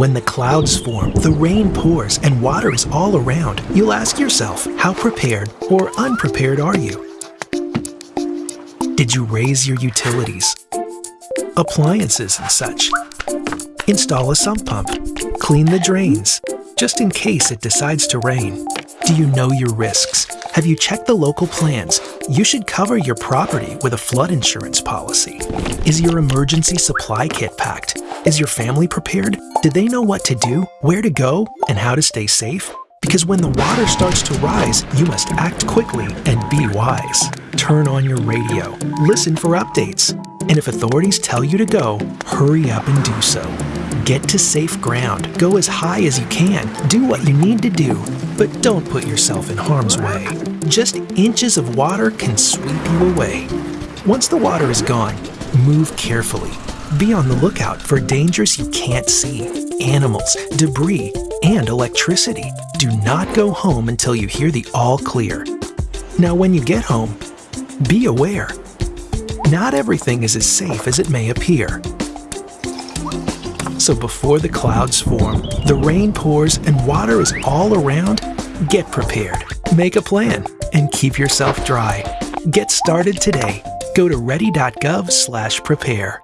When the clouds form, the rain pours, and water is all around, you'll ask yourself, how prepared or unprepared are you? Did you raise your utilities? Appliances and such? Install a sump pump? Clean the drains? Just in case it decides to rain. Do you know your risks? Have you checked the local plans? You should cover your property with a flood insurance policy. Is your emergency supply kit packed? Is your family prepared? Do they know what to do, where to go, and how to stay safe? Because when the water starts to rise, you must act quickly and be wise. Turn on your radio, listen for updates, and if authorities tell you to go, hurry up and do so. Get to safe ground, go as high as you can, do what you need to do, but don't put yourself in harm's way. Just inches of water can sweep you away. Once the water is gone, move carefully. Be on the lookout for dangers you can't see, animals, debris, and electricity. Do not go home until you hear the all clear. Now when you get home, be aware. Not everything is as safe as it may appear. So before the clouds form, the rain pours, and water is all around, get prepared. Make a plan and keep yourself dry. Get started today. Go to ready.gov/prepare.